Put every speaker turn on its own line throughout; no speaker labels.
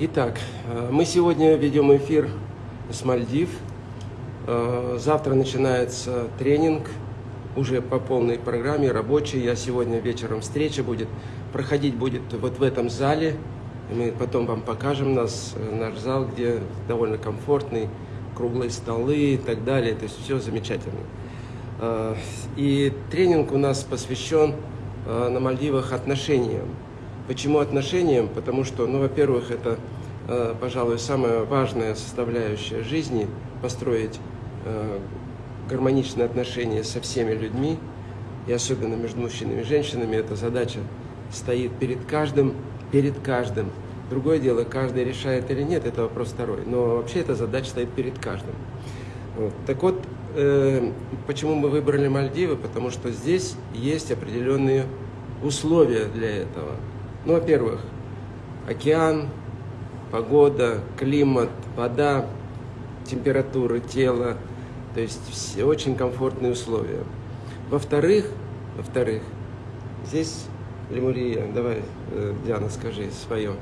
Итак, э, мы сегодня ведем эфир с Мальдив. Э, завтра начинается тренинг уже по полной программе, рабочий. Я сегодня вечером встреча будет. Проходить будет вот в этом зале. Мы потом вам покажем нас, э, наш зал, где довольно комфортный, круглые столы и так далее. То есть все замечательно. И тренинг у нас посвящен на Мальдивах отношениям. Почему отношениям? Потому что, ну, во-первых, это, э, пожалуй, самая важная составляющая жизни – построить э, гармоничные отношения со всеми людьми, и особенно между мужчинами и женщинами. Эта задача стоит перед каждым, перед каждым. Другое дело, каждый решает или нет, это вопрос второй. Но вообще эта задача стоит перед каждым. Вот. Так вот, э, почему мы выбрали Мальдивы? Потому что здесь есть определенные условия для этого. Ну, во-первых, океан, погода, климат, вода, температура тела, то есть все очень комфортные условия. Во-вторых, во-вторых, здесь лемурия, давай, э, Диана, скажи свое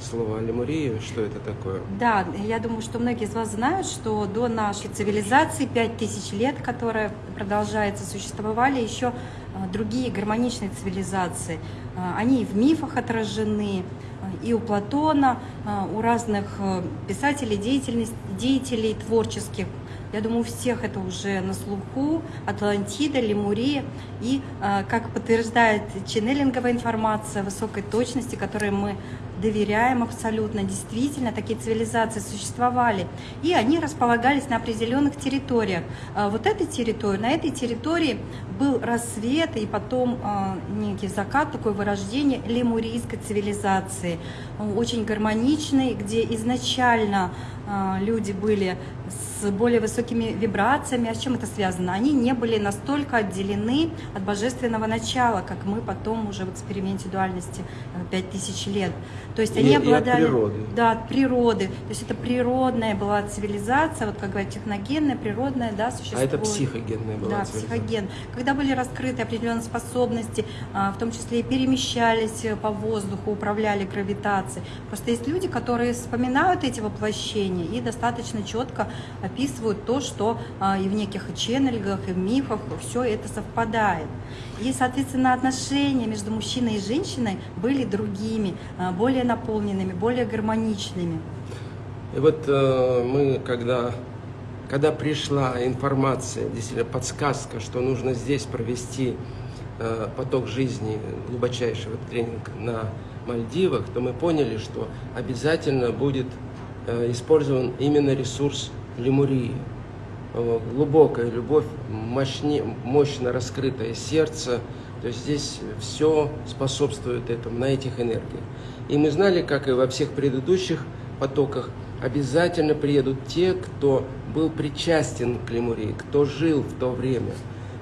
слово лемурия, что это такое?
Да, я думаю, что многие из вас знают, что до нашей цивилизации, 5000 лет, которая продолжается, существовали еще э, другие гармоничные цивилизации. Э, они в мифах отражены, э, и у Платона, у разных писателей, деятелей, деятелей творческих. Я думаю, у всех это уже на слуху. Атлантида, Лемурия. И, как подтверждает ченнелинговая информация высокой точности, которой мы доверяем абсолютно, действительно, такие цивилизации существовали, и они располагались на определенных территориях. А вот этой территории, на этой территории был рассвет и потом а, некий закат, такое вырождение лемурийской цивилизации, очень гармоничный, где изначально а, люди были с более высокими вибрациями. А с чем это связано? Они не были настолько отделены от божественного начала, как мы потом уже в эксперименте дуальности 5000 э, лет. То есть они и, обладали...
И от природы.
Да, от природы. То есть это природная была цивилизация, вот как говорят, техногенная, природная, да, существует.
А это психогенная была
Да, психоген. Когда были раскрыты определенные способности, а, в том числе и перемещались по воздуху, управляли гравитацией. Просто есть люди, которые вспоминают эти воплощения и достаточно четко описывают то, что а, и в неких ченнелингах, и в мифах все это совпадает. И, соответственно, отношения между мужчиной и женщиной были другими, а, более наполненными, более гармоничными.
И вот э, мы, когда, когда пришла информация, действительно подсказка, что нужно здесь провести э, поток жизни, глубочайшего тренинга на Мальдивах, то мы поняли, что обязательно будет э, использован именно ресурс лемурии. Глубокая любовь, мощне, мощно раскрытое сердце. То есть здесь все способствует этому, на этих энергиях. И мы знали, как и во всех предыдущих потоках, обязательно приедут те, кто был причастен к лемурии, кто жил в то время.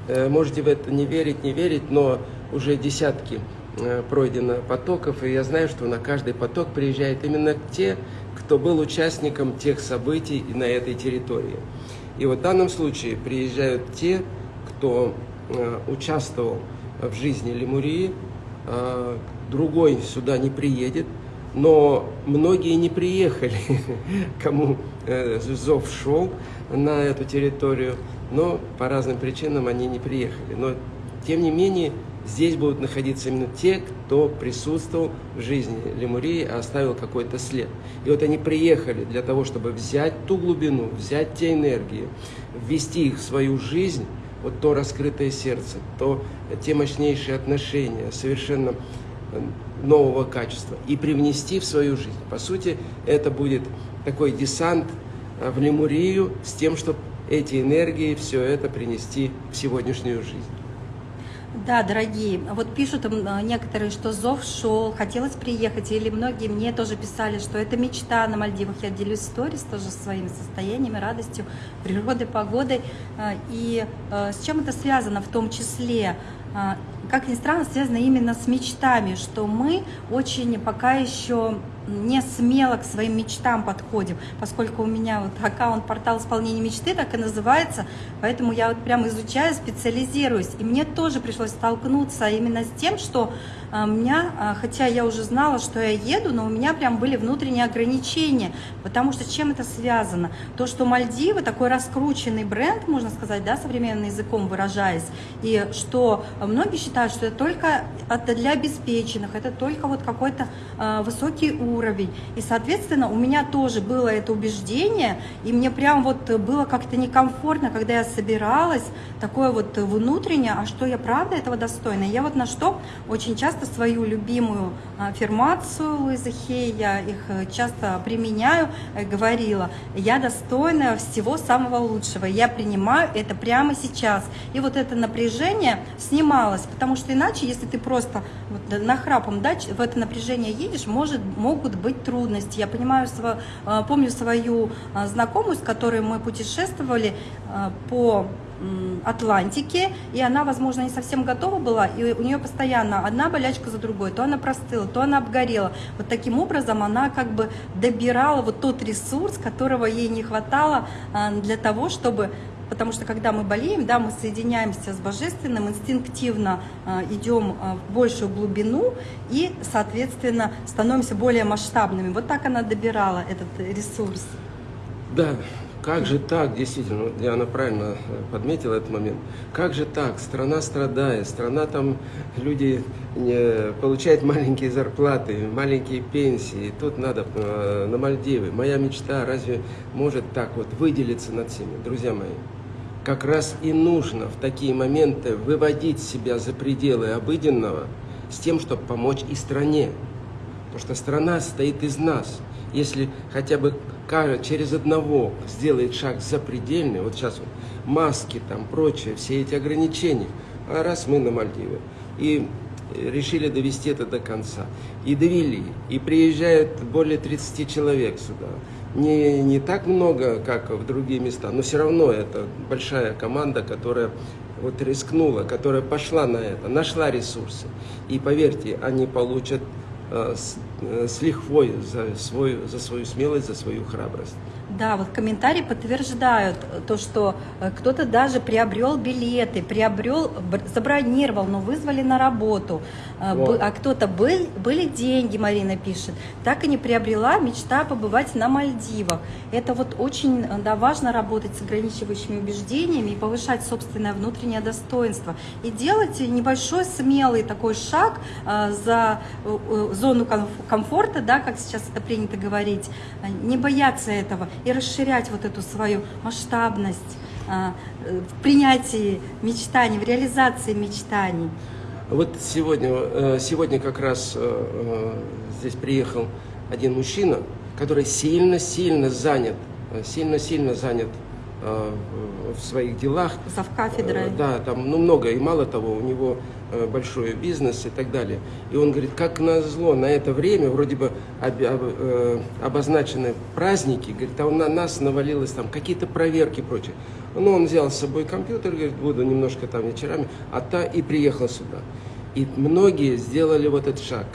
Э, можете в это не верить, не верить, но уже десятки э, пройдено потоков, и я знаю, что на каждый поток приезжают именно те, кто был участником тех событий на этой территории. И вот в данном случае приезжают те, кто э, участвовал в жизни Лемурии, другой сюда не приедет, но многие не приехали, кому э, зов шел на эту территорию, но по разным причинам они не приехали. Но тем не менее Здесь будут находиться именно те, кто присутствовал в жизни Лемурии, а оставил какой-то след. И вот они приехали для того, чтобы взять ту глубину, взять те энергии, ввести их в свою жизнь, вот то раскрытое сердце, то те мощнейшие отношения, совершенно э, нового качества, и привнести в свою жизнь. По сути, это будет такой десант э, в Лемурию с тем, чтобы эти энергии, все это принести в сегодняшнюю жизнь.
Да, дорогие, вот пишут а, некоторые, что зов шел, хотелось приехать, или многие мне тоже писали, что это мечта на Мальдивах. Я делюсь сторис тоже своими состояниями, радостью, природой, погодой. А, и а, с чем это связано в том числе? Как ни странно, связано именно с мечтами, что мы очень пока еще не смело к своим мечтам подходим, поскольку у меня вот аккаунт портал исполнения мечты так и называется, поэтому я вот прям изучаю, специализируюсь. И мне тоже пришлось столкнуться именно с тем, что у меня, а, хотя я уже знала, что я еду, но у меня прям были внутренние ограничения, потому что чем это связано? То, что Мальдивы такой раскрученный бренд, можно сказать, да, современным языком выражаясь, и что многие считают, что это только это для обеспеченных, это только вот какой-то э, высокий уровень. И, соответственно, у меня тоже было это убеждение, и мне прям вот было как-то некомфортно, когда я собиралась, такое вот внутреннее, а что я правда этого достойна? Я вот на что очень часто свою любимую аффирмацию Луизы Хей, я их э, часто применяю, э, говорила, я достойна всего самого лучшего, я принимаю это прямо сейчас. И вот это напряжение снималось, потому что иначе, если ты просто вот нахрапом да, в это напряжение едешь, может, могут быть трудности. Я понимаю, э, помню свою знакомую, с которой мы путешествовали по Атлантики, и она, возможно, не совсем готова была, и у нее постоянно одна болячка за другой, то она простыла, то она обгорела. Вот таким образом она как бы добирала вот тот ресурс, которого ей не хватало а, для того, чтобы потому что когда мы болеем, да, мы соединяемся с божественным, инстинктивно э, идем э, в большую глубину и, соответственно, становимся более масштабными. Вот так она добирала этот ресурс.
Да, как же так, действительно, вот Диана правильно э, подметила этот момент, как же так, страна страдает, страна там, люди не, получают маленькие зарплаты, маленькие пенсии, тут надо э, на Мальдивы. Моя мечта разве может так вот выделиться над всеми? Друзья мои, как раз и нужно в такие моменты выводить себя за пределы обыденного с тем, чтобы помочь и стране. Потому что страна состоит из нас. Если хотя бы через одного сделает шаг запредельный, вот сейчас вот, маски там, прочее, все эти ограничения, а раз мы на Мальдивы, и решили довести это до конца, и довели, и приезжают более 30 человек сюда, не, не так много, как в другие места, но все равно это большая команда, которая вот рискнула, которая пошла на это, нашла ресурсы. И поверьте, они получат Э, э, с лихвой за свою, за свою смелость, за свою храбрость.
Да, вот комментарии подтверждают то, что э, кто-то даже приобрел билеты, приобрел, забронировал, но вызвали на работу. Э, вот. А кто-то был, были деньги, Марина пишет. Так и не приобрела мечта побывать на Мальдивах. Это вот очень э, да, важно работать с ограничивающими убеждениями и повышать собственное внутреннее достоинство. И делать небольшой смелый такой шаг за зону комфорта, да, как сейчас это принято говорить, не бояться этого и расширять вот эту свою масштабность а, в принятии мечтаний, в реализации мечтаний.
Вот сегодня, э, сегодня как раз э, э, здесь приехал один мужчина, который сильно-сильно занят, сильно-сильно занят в своих делах.
Зав кафедрой.
Да, там ну, много, и мало того, у него большой бизнес и так далее. И он говорит, как назло, на это время вроде бы об, об, обозначены праздники, говорит, а на нас навалилось там какие-то проверки и прочее. Ну, он взял с собой компьютер, говорит, буду немножко там вечерами, а та и приехал сюда. И многие сделали вот этот шаг,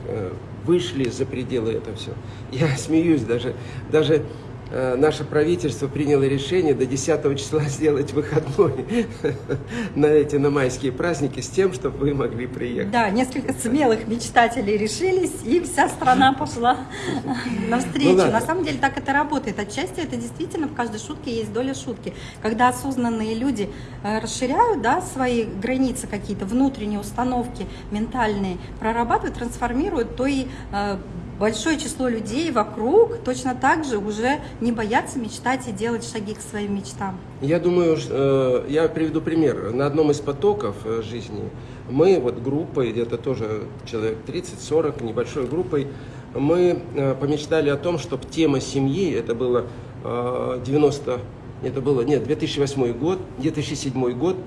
вышли за пределы этого все. Я смеюсь даже, даже Э, наше правительство приняло решение до 10 числа сделать выходной на эти на майские праздники с тем, чтобы вы могли приехать.
Да, несколько смелых мечтателей решились, и вся страна пошла навстречу. Ну, на самом деле так это работает. Отчасти это действительно в каждой шутке есть доля шутки. Когда осознанные люди э, расширяют да, свои границы какие-то, внутренние установки ментальные, прорабатывают, трансформируют, то и э, большое число людей вокруг точно так же уже не боятся мечтать и делать шаги к своим мечтам.
Я думаю, э, я приведу пример. На одном из потоков э, жизни мы, вот группой, где-то тоже человек 30-40, небольшой группой, мы э, помечтали о том, чтобы тема семьи, это было 90, это было, нет, 2008 год, 2007 год,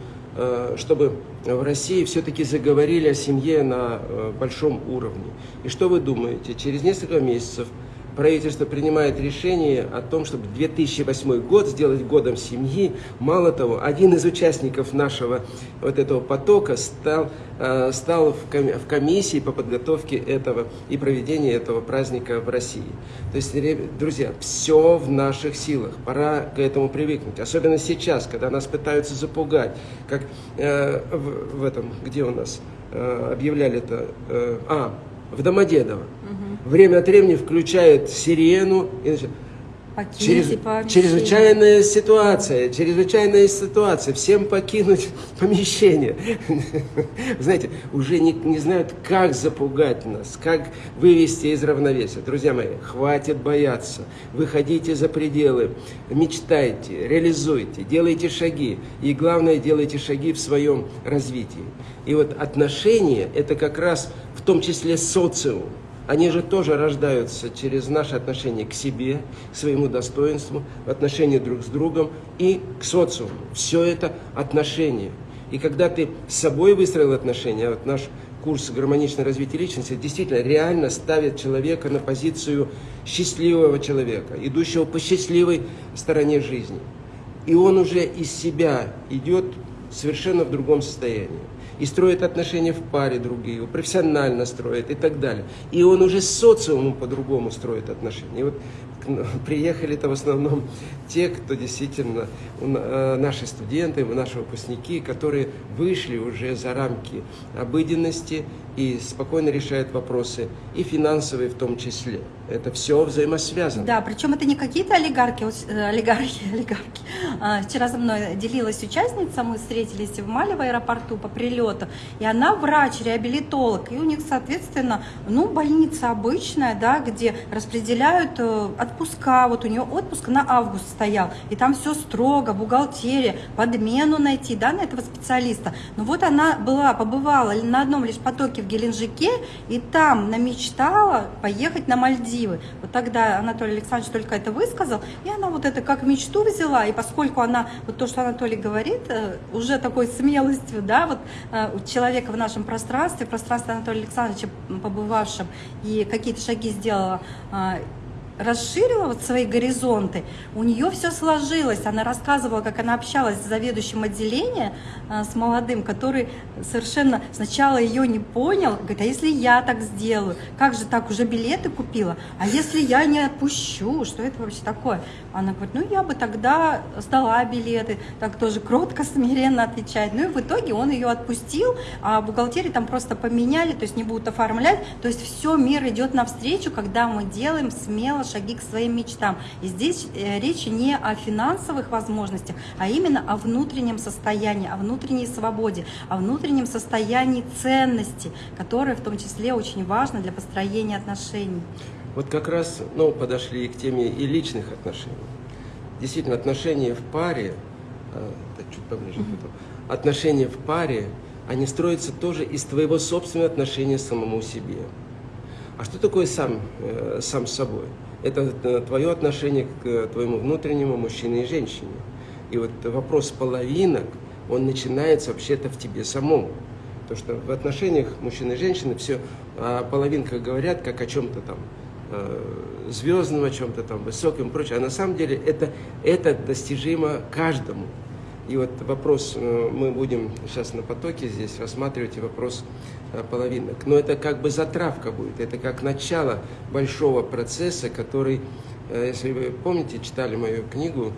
чтобы в России все-таки заговорили о семье на э, большом уровне. И что вы думаете? Через несколько месяцев правительство принимает решение о том, чтобы 2008 год сделать годом семьи. Мало того, один из участников нашего вот этого потока стал, э, стал в комиссии по подготовке этого и проведению этого праздника в России. То есть, друзья, все в наших силах. Пора к этому привыкнуть. Особенно сейчас, когда нас пытаются запугать. Как э, в, этом, где у нас э, объявляли это? А, в Домодедово. Угу. Время от времени включают сирену и начинают Через, чрезвычайная ситуация, чрезвычайная ситуация, всем покинуть помещение. Знаете, уже не, не знают, как запугать нас, как вывести из равновесия. Друзья мои, хватит бояться, выходите за пределы, мечтайте, реализуйте, делайте шаги. И главное, делайте шаги в своем развитии. И вот отношения – это как раз том числе социум они же тоже рождаются через наши отношения к себе, к своему достоинству, в отношении друг с другом и к социуму. Все это отношения. И когда ты с собой выстроил отношения, вот наш курс гармоничного развития личности действительно реально ставит человека на позицию счастливого человека, идущего по счастливой стороне жизни. И он уже из себя идет совершенно в другом состоянии и строит отношения в паре другие, профессионально строит и так далее. И он уже с социумом по-другому строит отношения. И вот ну, приехали-то в основном те, кто действительно, э, наши студенты, наши выпускники, которые вышли уже за рамки обыденности и спокойно решают вопросы, и финансовые в том числе. Это все взаимосвязано.
Да, причем это не какие-то олигархи, э, олигархи, олигархи. А, вчера со мной делилась участница, мы встретились в Мале в аэропорту по прилету, и она врач, реабилитолог, и у них, соответственно, ну, больница обычная, да, где распределяют э, отпуска, вот у нее отпуск на август стоял, и там все строго, бухгалтерия, подмену найти, да, на этого специалиста. Но вот она была, побывала на одном лишь потоке в Геленджике, и там намечтала поехать на Мальдивы. Вот тогда Анатолий Александрович только это высказал, и она вот это как мечту взяла, и поскольку она, вот то, что Анатолий говорит, э, уже такой смелостью, да, вот э, у человека в нашем пространстве, пространстве Анатолия Александровича побывавшем, и какие-то шаги сделала э, расширила вот свои горизонты, у нее все сложилось. Она рассказывала, как она общалась с заведующим отделения, а, с молодым, который совершенно сначала ее не понял, говорит, а если я так сделаю, как же так, уже билеты купила, а если я не отпущу, что это вообще такое? Она говорит, ну я бы тогда сдала билеты, так тоже кротко, смиренно отвечает. Ну и в итоге он ее отпустил, а бухгалтерии там просто поменяли, то есть не будут оформлять, то есть все, мир идет навстречу, когда мы делаем смело шаги к своим мечтам. И здесь э, речь не о финансовых возможностях, а именно о внутреннем состоянии, о внутренней свободе, о внутреннем состоянии ценности, которое в том числе очень важно для построения отношений.
Вот как раз ну, подошли к теме и личных отношений. Действительно, отношения в паре, а, чуть поближе, mm-hmm. отношения в паре, они строятся тоже из твоего собственного отношения к самому себе. А что такое сам, э, сам с собой? Это э, твое отношение к э, твоему внутреннему мужчине и женщине. И вот вопрос половинок, он начинается вообще-то в тебе самом. Потому что в отношениях мужчины и женщины все о половинках говорят как о чем-то там э, звездном, о чем-то там высоком и прочее. А на самом деле это, это достижимо каждому. И вот вопрос, э, мы будем сейчас на потоке здесь рассматривать и вопрос э, половинок. Но это как бы затравка будет, это как начало большого процесса, который, э, если вы помните, читали мою книгу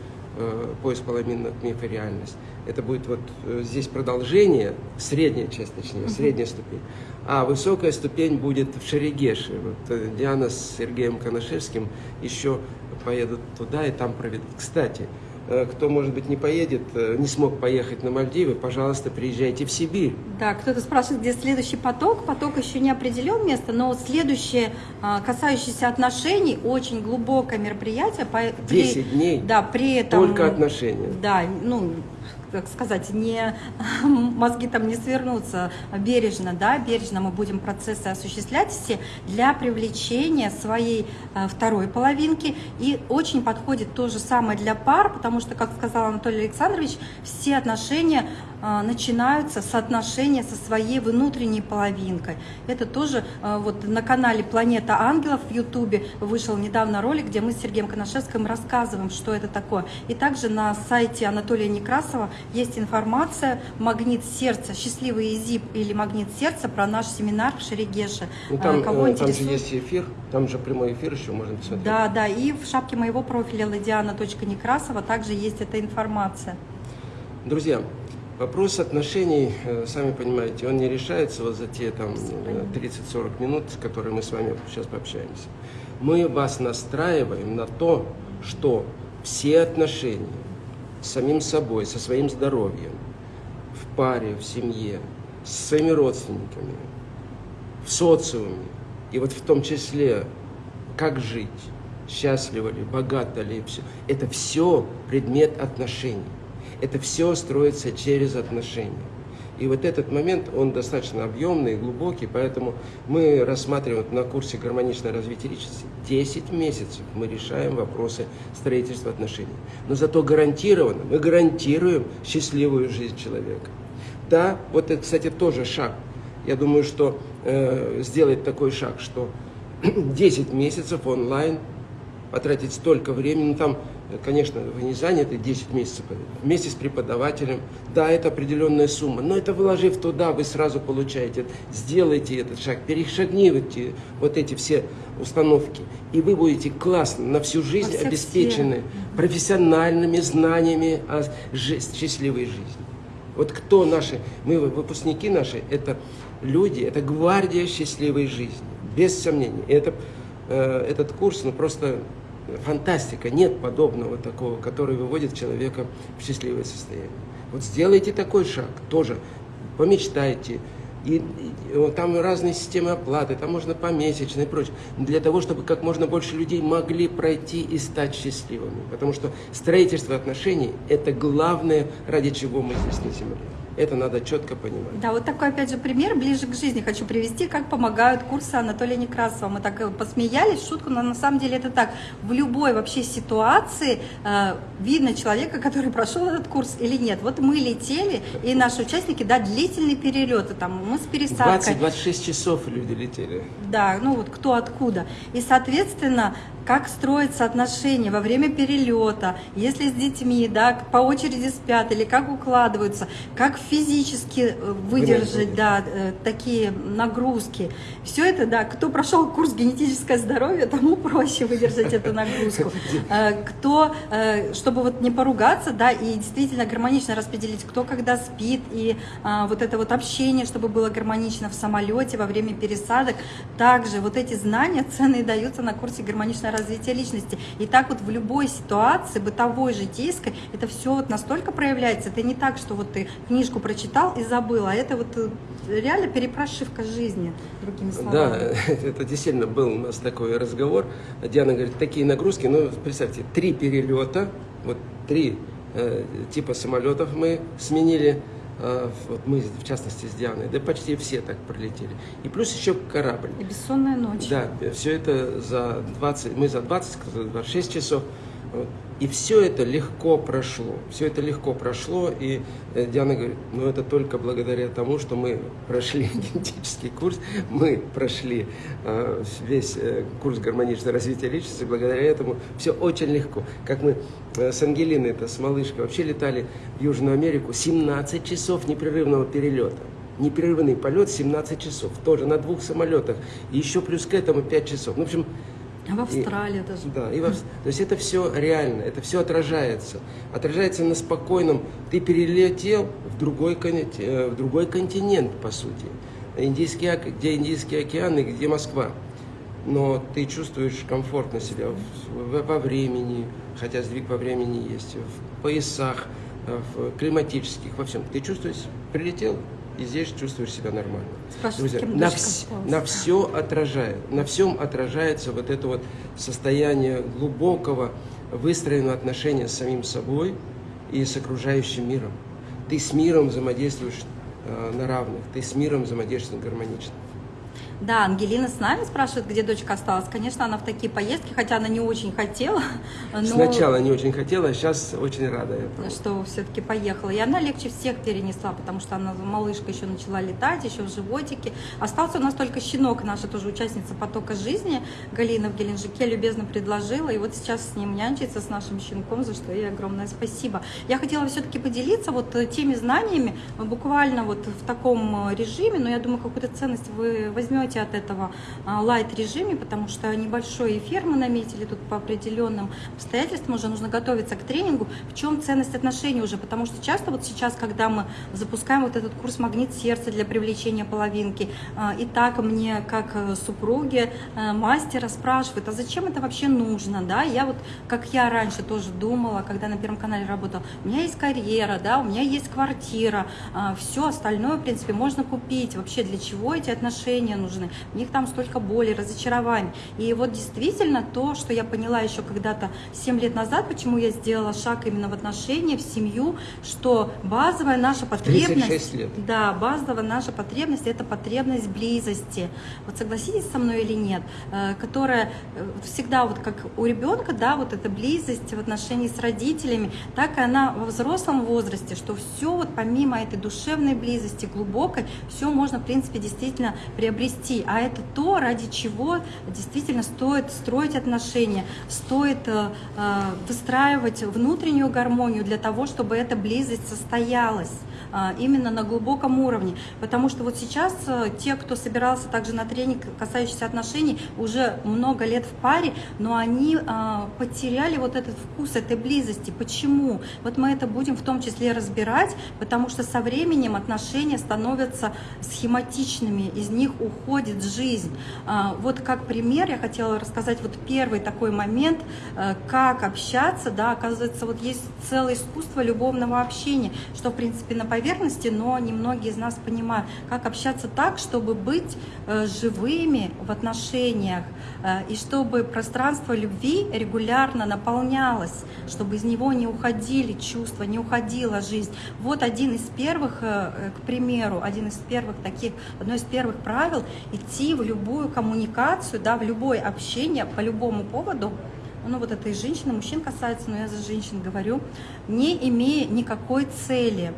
«Поиск половинок. Миф и реальность», это будет вот здесь продолжение, средняя часть, точнее, средняя ступень. А высокая ступень будет в Шерегеше. Вот Диана с Сергеем Коношевским еще поедут туда и там проведут. Кстати, кто, может быть, не поедет, э, не смог поехать на Мальдивы, пожалуйста, приезжайте в Сибирь.
Да, кто-то спрашивает, где следующий поток. Поток еще не определен место, но следующее, а, касающееся отношений, очень глубокое мероприятие.
10 дней?
Да, при этом...
Только отношения?
Да, ну, как сказать, не, мозги там не свернутся бережно, да, бережно мы будем процессы осуществлять все для привлечения своей э, второй половинки. И очень подходит то же самое для пар, потому что, как сказал Анатолий Александрович, все отношения начинаются с отношения со своей внутренней половинкой. Это тоже а, вот на канале «Планета ангелов» в Ютубе вышел недавно ролик, где мы с Сергеем Коношевским рассказываем, что это такое. И также на сайте Анатолия Некрасова есть информация «Магнит сердца», «Счастливый изип» или «Магнит сердца» про наш семинар в Шерегеше.
Ну, там, Кого э, там же есть эфир, там же прямой эфир еще можно посмотреть.
Да, да, и в шапке моего профиля ладиана.некрасова также есть эта информация.
Друзья, вопрос отношений, э, сами понимаете, он не решается вот за те там 30-40 минут, которые мы с вами сейчас пообщаемся. Мы вас настраиваем на то, что все отношения с самим собой, со своим здоровьем, в паре, в семье, с своими родственниками, в социуме, и вот в том числе, как жить, счастливо ли, богато ли, все. Это все предмет отношений. Это все строится через отношения. И вот этот момент, он достаточно объемный, глубокий, поэтому мы рассматриваем на курсе «Гармоничное развитие личности» 10 месяцев мы решаем вопросы строительства отношений. Но зато гарантированно, мы гарантируем счастливую жизнь человека. Да, вот это, кстати, тоже шаг. Я думаю, что э, сделать такой шаг, что 10 месяцев онлайн, потратить столько времени, ну, там конечно, вы не заняты 10 месяцев вместе с преподавателем. Да, это определенная сумма, но это вложив туда, вы сразу получаете. Сделайте этот шаг, перешагните вот эти все установки, и вы будете классно на всю жизнь обеспечены сферах. профессиональными знаниями о счастливой жизни. Вот кто наши, мы выпускники наши, это люди, это гвардия счастливой жизни, без сомнений. Это, э, этот курс, ну просто фантастика, нет подобного такого, который выводит человека в счастливое состояние. Вот сделайте такой шаг, тоже помечтайте. И, и там разные системы оплаты, там можно помесячно и прочее. Для того, чтобы как можно больше людей могли пройти и стать счастливыми. Потому что строительство отношений – это главное, ради чего мы здесь на Земле. Это надо четко понимать.
Да, вот такой, опять же, пример ближе к жизни хочу привести, как помогают курсы Анатолия Некрасова. Мы так посмеялись, шутку, но на самом деле это так. В любой вообще ситуации э, видно человека, который прошел этот курс или нет. Вот мы летели, и наши участники, да, длительные перелеты, там, мы с пересадкой.
20-26 часов люди летели.
Да, ну вот кто откуда. И, соответственно, как строятся отношения во время перелета, если с детьми, да, по очереди спят или как укладываются, как физически э, выдержать, да, э, такие нагрузки. Все это, да, кто прошел курс генетическое здоровье, тому проще выдержать эту нагрузку. Э, кто, чтобы вот не поругаться, да, и действительно гармонично распределить, кто когда спит, и вот это вот общение, чтобы было гармонично в самолете во время пересадок. Также вот эти знания ценные даются на курсе гармоничное развития личности. И так вот в любой ситуации, бытовой, житейской, это все вот настолько проявляется. Это не так, что вот ты книжку прочитал и забыл, а это вот э, реально перепрошивка жизни, другими словами.
Да, это действительно был у нас такой разговор. Диана говорит, такие нагрузки, ну, представьте, три перелета, вот три э, типа самолетов мы сменили, вот мы, в частности, с Дианой, да почти все так пролетели. И плюс еще корабль.
И бессонная ночь.
Да, все это за 20, мы за 20, 26 часов. И все это легко прошло. Все это легко прошло. И э, Диана говорит, ну это только благодаря тому, что мы прошли генетический курс, мы прошли э, весь э, курс гармоничного развития личности. Благодаря этому все очень легко. Как мы э, с Ангелиной, это с малышкой, вообще летали в Южную Америку 17 часов непрерывного перелета непрерывный полет 17 часов, тоже на двух самолетах, и еще плюс к этому 5 часов. Ну, в общем,
в Австралии и, даже.
Да, и в, то есть это все реально, это все отражается. Отражается на спокойном. Ты перелетел в другой, э, в другой континент, по сути. Индийский, где Индийский океан и где Москва. Но ты чувствуешь комфортно себя в, во времени, хотя сдвиг во времени есть, в поясах, э, в климатических, во всем. Ты чувствуешь, прилетел, и здесь чувствуешь себя нормально. Друзья, на, вс на все отражает, на всем отражается вот это вот состояние глубокого выстроенного отношения с самим собой и с окружающим миром. Ты с миром взаимодействуешь э, на равных, ты с миром взаимодействуешь гармонично.
Да, Ангелина с нами спрашивает, где дочка осталась. Конечно, она в такие поездки, хотя она не очень хотела.
Но... Сначала не очень хотела, а сейчас очень рада этому.
Что все-таки поехала. И она легче всех перенесла, потому что она малышка еще начала летать, еще в животике. Остался у нас только щенок, наша тоже участница потока жизни. Галина в Геленджике любезно предложила. И вот сейчас с ним нянчится, с нашим щенком, за что ей огромное спасибо. Я хотела все-таки поделиться вот теми знаниями, буквально вот в таком режиме, но я думаю, какую-то ценность вы возьмете уйдете от этого лайт-режиме, потому что небольшой эфир мы наметили тут по определенным обстоятельствам, уже нужно готовиться к тренингу. В чем ценность отношений уже? Потому что часто вот сейчас, когда мы запускаем вот этот курс «Магнит сердца» для привлечения половинки, а, и так мне, как э, супруге э, мастера, спрашивают, а зачем это вообще нужно? Да? Я вот, как я раньше тоже думала, когда на Первом канале работала, у меня есть карьера, да, у меня есть квартира, а, все остальное, в принципе, можно купить. Вообще, для чего эти отношения нужны? Нужны, у них там столько боли, разочарований. И вот действительно то, что я поняла еще когда-то 7 лет назад, почему я сделала шаг именно в отношения, в семью, что базовая наша потребность...
лет.
Да, базовая наша потребность – это потребность близости. Вот согласитесь со мной или нет, э, которая э, всегда вот как у ребенка, да, вот эта близость в отношении с родителями, так и она во взрослом возрасте, что все вот помимо этой душевной близости, глубокой, все можно, в принципе, действительно приобрести расти, а это то, ради чего действительно стоит строить отношения, стоит э, э, выстраивать внутреннюю гармонию для того, чтобы эта близость состоялась именно на глубоком уровне. Потому что вот сейчас те, кто собирался также на тренинг, касающийся отношений, уже много лет в паре, но они потеряли вот этот вкус этой близости. Почему? Вот мы это будем в том числе разбирать, потому что со временем отношения становятся схематичными, из них уходит жизнь. А, вот как пример я хотела рассказать вот первый такой момент, э, как общаться, да, оказывается, вот есть целое искусство любовного общения, что, в принципе, на поверхности, но немногие из нас понимают, как общаться так, чтобы быть э, живыми в отношениях, э, и чтобы пространство любви регулярно наполнялось, чтобы из него не уходили чувства, не уходила жизнь. Вот один из первых, к примеру, один из первых таких, одно из первых правил идти в любую коммуникацию, да, в любое общение по любому поводу, ну вот это и женщин, мужчин касается, но я за женщин говорю, не имея никакой цели,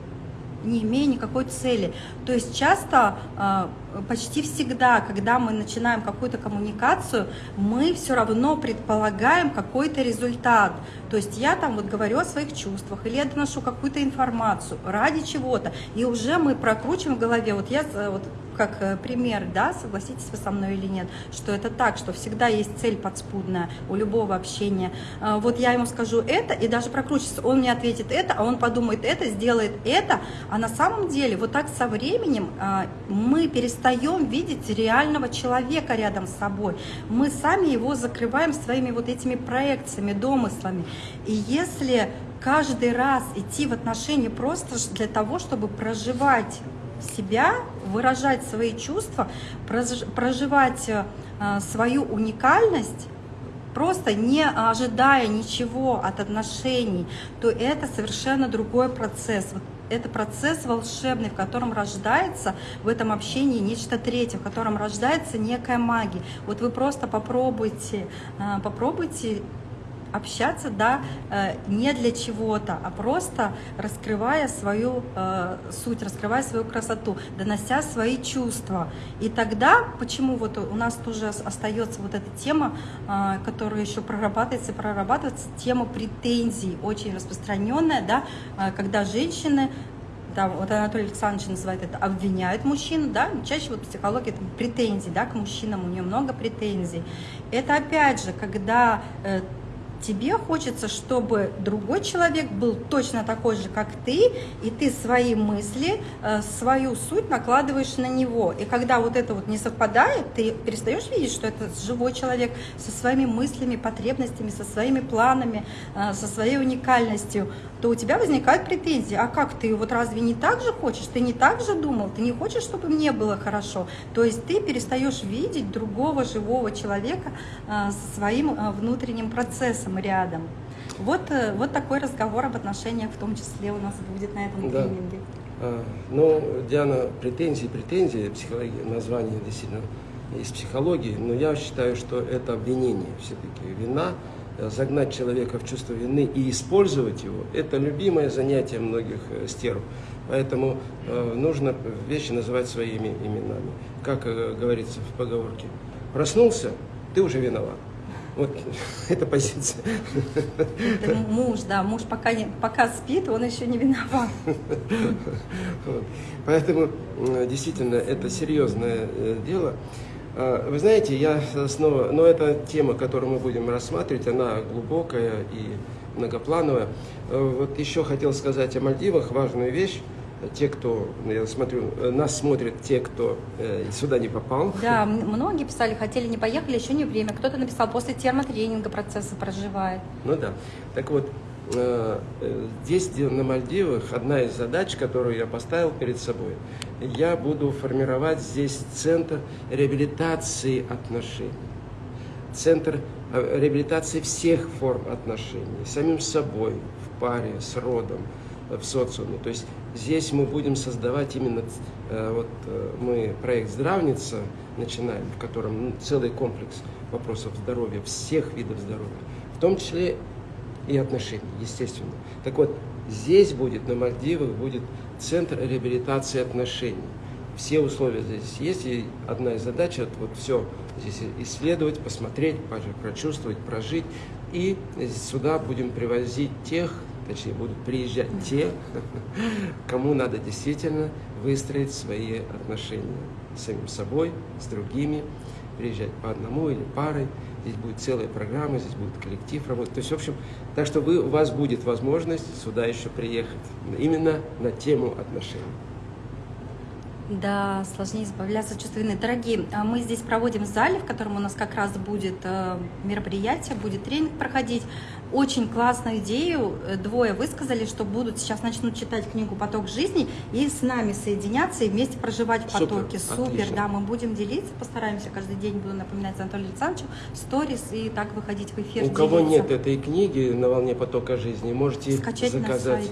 не имея никакой цели. То есть часто, а, почти всегда, когда мы начинаем какую-то коммуникацию, мы все равно предполагаем какой-то результат. То есть я там вот говорю о своих чувствах, или я доношу какую-то информацию ради чего-то, и уже мы прокручиваем в голове, вот я вот как э, пример, да, согласитесь вы со мной или нет, что это так, что всегда есть цель подспудная у любого общения. А, вот я ему скажу это, и даже прокручивается, он мне ответит это, а он подумает это, сделает это, а на самом деле вот так со временем а, мы перестаем видеть реального человека рядом с собой. Мы сами его закрываем своими вот этими проекциями, домыслами. И если каждый раз идти в отношения просто для того, чтобы проживать себя, выражать свои чувства, проживать э, свою уникальность, просто не ожидая ничего от отношений, то это совершенно другой процесс. Это процесс волшебный, в котором рождается в этом общении нечто третье, в котором рождается некая магия. Вот вы просто попробуйте, э, попробуйте общаться, да, э, не для чего-то, а просто раскрывая свою э, суть, раскрывая свою красоту, донося свои чувства. И тогда, почему вот у нас тоже остается вот эта тема, э, которая еще прорабатывается и прорабатывается, тема претензий, очень распространенная, да, когда женщины там, вот Анатолий Александрович называет это, обвиняют мужчин, да, чаще вот психология это претензий, да, к мужчинам, у нее много претензий. Это опять же, когда тебе хочется, чтобы другой человек был точно такой же, как ты, и ты свои мысли, э, свою суть накладываешь на него. И когда вот это вот не совпадает, ты перестаешь видеть, что это живой человек со своими мыслями, потребностями, со своими планами, э, со своей уникальностью, то у тебя возникают претензии. А как ты вот разве не так же хочешь? Ты не так же думал? Ты не хочешь, чтобы мне было хорошо? То есть ты перестаешь видеть другого живого человека э, со своим внутренним процессом рядом рядом. Вот, э, вот такой разговор об отношениях в том числе у нас будет на этом да. тренинге.
А, ну, Диана, претензии, претензии, психология, название действительно из психологии, но я считаю, что это обвинение все-таки. Вина, э, загнать человека в чувство вины и использовать его, это любимое занятие многих э, стерв. Поэтому э, нужно вещи называть своими именами. Как э, говорится в поговорке, проснулся, ты уже виноват. Вот эта позиция.
Это муж, да, муж пока, не, пока спит, он еще не виноват.
Вот. Поэтому действительно это серьезное э, дело. А, вы знаете, я снова, но эта тема, которую мы будем рассматривать, она глубокая и многоплановая. Э, вот еще хотел сказать о Мальдивах важную вещь те, кто, я смотрю, нас смотрят те, кто э, сюда не попал.
Да, многие писали, хотели, не поехали, еще не время. Кто-то написал, после термотренинга процесса проживает.
Ну да. Так вот, э, здесь, на Мальдивах, одна из задач, которую я поставил перед собой, я буду формировать здесь центр реабилитации отношений. Центр э, реабилитации всех форм отношений. Самим собой, в паре, с родом, в социуме. То есть здесь мы будем создавать именно, э, вот э, мы проект «Здравница» начинаем, в котором ну, целый комплекс вопросов здоровья, всех видов здоровья, в том числе и отношений, естественно. Так вот, здесь будет, на Мальдивах, будет центр реабилитации отношений. Все условия здесь есть, и одна из задач это вот все здесь исследовать, посмотреть, прочувствовать, прожить. И сюда будем привозить тех, точнее будут приезжать те, кому надо действительно выстроить свои отношения с самим собой, с другими, приезжать по одному или парой. Здесь будет целая программа, здесь будет коллектив работать. То есть, в общем, так что вы, у вас будет возможность сюда еще приехать именно на тему отношений.
Да, сложнее избавляться от чувства вины. Дорогие, а мы здесь проводим в зале, в котором у нас как раз будет э, мероприятие, будет тренинг проходить очень классную идею. Э, двое высказали, что будут сейчас начнут читать книгу «Поток жизни» и с нами соединяться и вместе проживать в потоке. Супер, Супер да, мы будем делиться, постараемся каждый день, буду напоминать Анатолию Александровичу, сторис и так выходить в эфир.
У кого нет этой книги «На волне потока жизни», можете скачать заказать,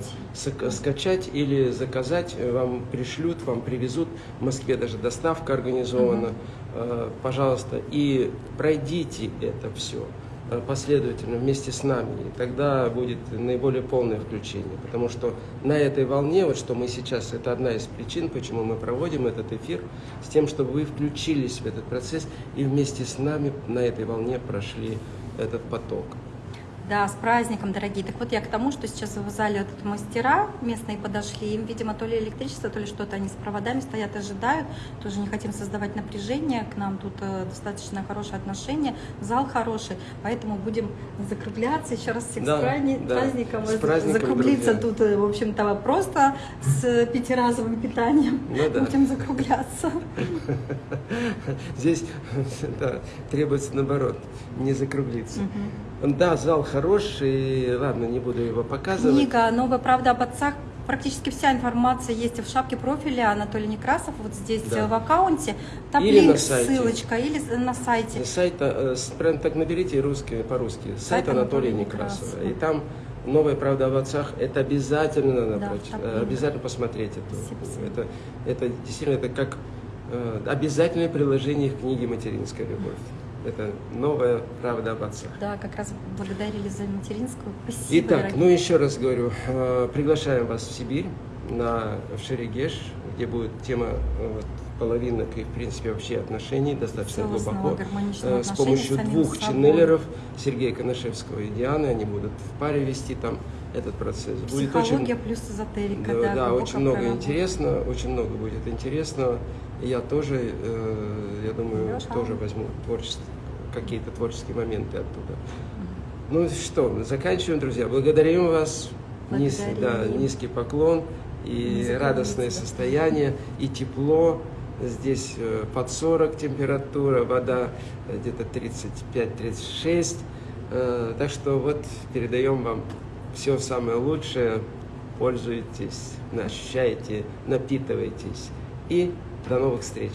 скачать или заказать, э, вам пришлют, вам привезут. В Москве даже доставка организована. Угу. Пожалуйста, и пройдите это все. Э, последовательно вместе с нами, и тогда будет наиболее полное включение. Потому что на этой волне, вот что мы сейчас, это одна из причин, почему мы проводим этот эфир, с тем, чтобы вы включились в этот процесс и вместе с нами на этой волне прошли этот поток.
Да, с праздником, дорогие. Так вот я к тому, что сейчас в зале вот мастера местные подошли, им, видимо, то ли электричество, то ли что-то, они с проводами стоят, ожидают, тоже не хотим создавать напряжение, к нам тут э, достаточно хорошее отношение, зал хороший, поэтому будем закругляться, еще раз всех да, с, праздником, да, праздником, с праздником, закруглиться друзья. тут, э, в общем-то, просто с пятиразовым питанием ну, да. будем закругляться.
Здесь да, требуется наоборот, не закруглиться. Угу. Да, зал хороший, ладно, не буду его показывать.
Книга «Новая правда об отцах» практически вся информация есть в шапке профиля Анатолий Некрасов, вот здесь да. в аккаунте. Там или линк, ссылочка, или на сайте.
Сайт, э, прям так наберите русский, по-русски, сайт, сайт Анатолия, Анатолия Некрасова. Некрасова. И там Новая правда об отцах, это обязательно надо да, прочитать, обязательно посмотреть это. Это, это действительно это как э, обязательное приложение к книге «Материнская любовь». Это новая правда об отцах.
Да, как раз благодарили за материнскую. Спасибо.
Итак, дорогие. ну еще раз говорю, э, приглашаем вас в Сибирь, на, в Шерегеш, где будет тема э, вот, половинок и, в принципе, вообще отношений достаточно глубоко. Э, с помощью двух ченнелеров, Сергея Коношевского и Дианы, они будут в паре вести там этот процесс.
Будет очень, плюс эзотерика.
Да, да очень много интересно, очень много будет интересного. Я тоже, э, я думаю, Леша. тоже возьму творчество, какие-то творческие моменты оттуда. Ну что, заканчиваем, друзья. Благодарим вас. Низ, да, низкий поклон и радостное состояние, и тепло. Здесь э, под 40 температура, вода где-то 35-36. Э, так что вот передаем вам все самое лучшее. Пользуйтесь, ощущайте, напитывайтесь. И до новых встреч!